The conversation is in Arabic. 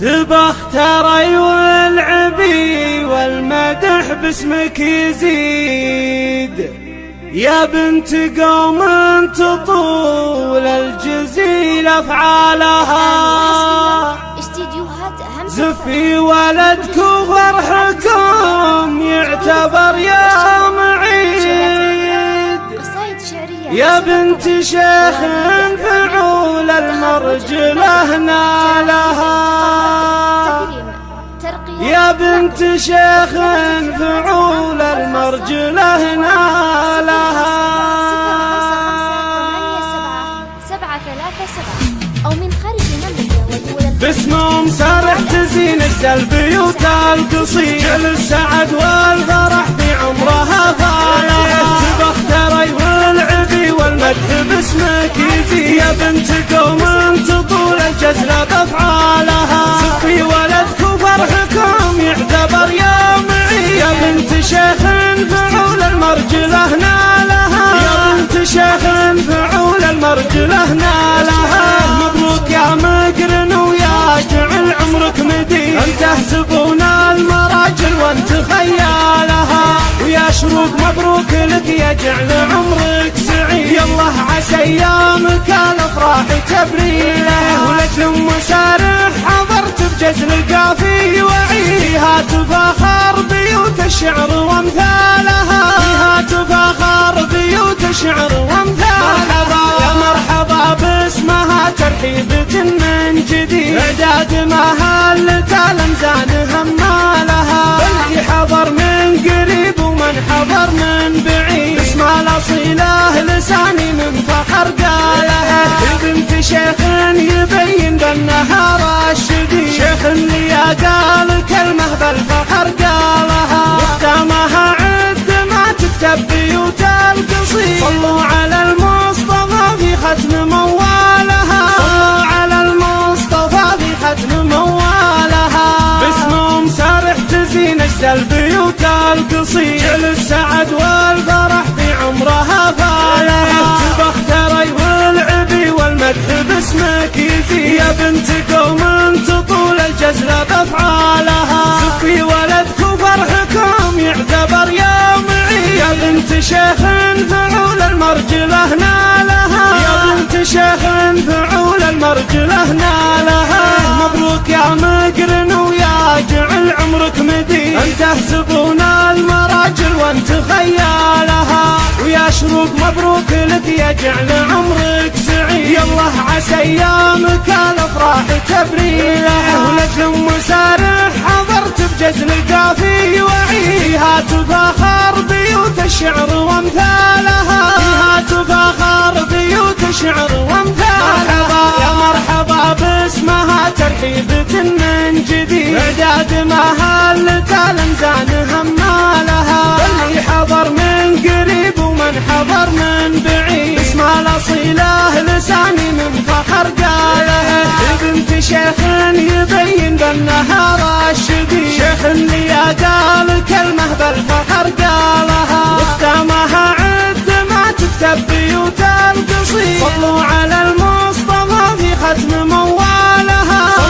تبختري والعبي والمدح باسمك يزيد. يا بنت قوم تطول الجزيل أفعالها. زفي ولدك وفرحكم يعتبر يا معيد. يا بنت شيخ فعول المرجلة نالها بنت شيخ فعول المرجله نالها أو من خارج المملكة باسمهم سارح تزين البيوت جل السعد والفرح في عمرها فالها تبختري والعبي والمدح باسمك يزيد. يا بنت بنت شيخ فعول المرجله نالها يا بنت شيخ فعول المرجله نالها مبروك يا مقرن ويا جعل عمرك مديد انت تحسبون المراجل وانت خيالها؟ ويا شروق مبروك لك يا جعل عمرك سعيد. يالله عسى ايامك الافراح تبريله ولجل مسارح حضرت بجزل القافي وعيها تفاخر بيوت الشعر وأمثالها. فيها تفاخر بيوت الشعر وأمثالها. يا مرحبا باسمها ترحيبة من جديد. اعداد ما هلت الامزان همالها. اللي حضر من قريب ومن حضر من بعيد. اسم الاصيله لساني من فخر تزين اجد البيوت القصيد جعل السعد والفرح في عمرها فالها تبختري والعبي والمدح باسمك يزيد يا بنت قوم تطول الجزلة بأفعالها. سفي ولدك وفرحكم يعتبر يا معي يا بنت شيخ فعول المرجله نالها يا بنت شيخ فعول المرجله نالها مبروك يا مقرن ويا انت تحسبون المراجل وانت خيالها. ويا شروق مبروك لك يا جعل عمرك سعيد. يالله عسى أيامك الأفراح تبريله ولجل مسارح حضرت بجزل القافي وعيها تفاخر بيوت الشعر وأمثالها. فيها تفاخر بيوت الشعر وأمثالها. يا مرحبا باسمها ترحيبة هلت الامزان همالها. اللي حضر من قريب ومن حضر من بعيد. اسم الاصيله لساني من فخر قاله بنت شيخ يبين بالنهار الشديد شيخ اللي قال كلمة بالفخر قالها. وختامها عد ما تكتب بيوت القصيد صلوا على المصطفى في ختم موالها.